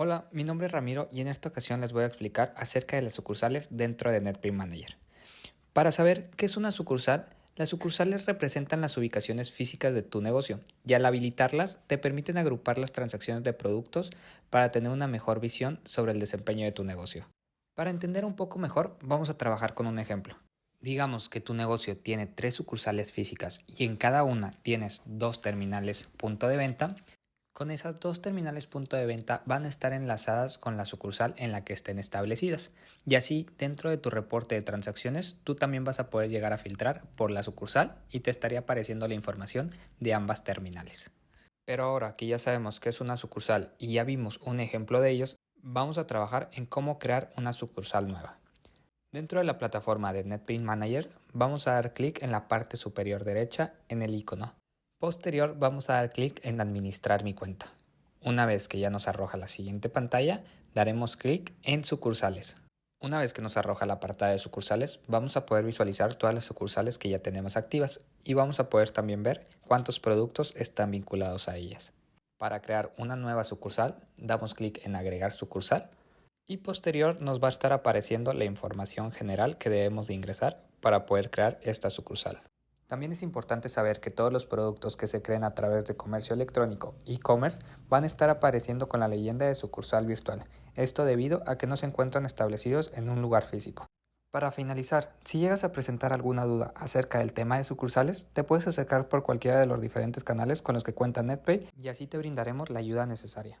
Hola, mi nombre es Ramiro y en esta ocasión les voy a explicar acerca de las sucursales dentro de NetPay Manager. Para saber qué es una sucursal, las sucursales representan las ubicaciones físicas de tu negocio y al habilitarlas te permiten agrupar las transacciones de productos para tener una mejor visión sobre el desempeño de tu negocio. Para entender un poco mejor, vamos a trabajar con un ejemplo. Digamos que tu negocio tiene tres sucursales físicas y en cada una tienes dos terminales punto de venta, con esas dos terminales punto de venta van a estar enlazadas con la sucursal en la que estén establecidas. Y así, dentro de tu reporte de transacciones, tú también vas a poder llegar a filtrar por la sucursal y te estaría apareciendo la información de ambas terminales. Pero ahora que ya sabemos que es una sucursal y ya vimos un ejemplo de ellos, vamos a trabajar en cómo crear una sucursal nueva. Dentro de la plataforma de NetBean Manager, vamos a dar clic en la parte superior derecha en el icono Posterior vamos a dar clic en administrar mi cuenta. Una vez que ya nos arroja la siguiente pantalla, daremos clic en sucursales. Una vez que nos arroja la apartado de sucursales, vamos a poder visualizar todas las sucursales que ya tenemos activas y vamos a poder también ver cuántos productos están vinculados a ellas. Para crear una nueva sucursal, damos clic en agregar sucursal y posterior nos va a estar apareciendo la información general que debemos de ingresar para poder crear esta sucursal. También es importante saber que todos los productos que se creen a través de comercio electrónico, e-commerce, van a estar apareciendo con la leyenda de sucursal virtual, esto debido a que no se encuentran establecidos en un lugar físico. Para finalizar, si llegas a presentar alguna duda acerca del tema de sucursales, te puedes acercar por cualquiera de los diferentes canales con los que cuenta NetPay y así te brindaremos la ayuda necesaria.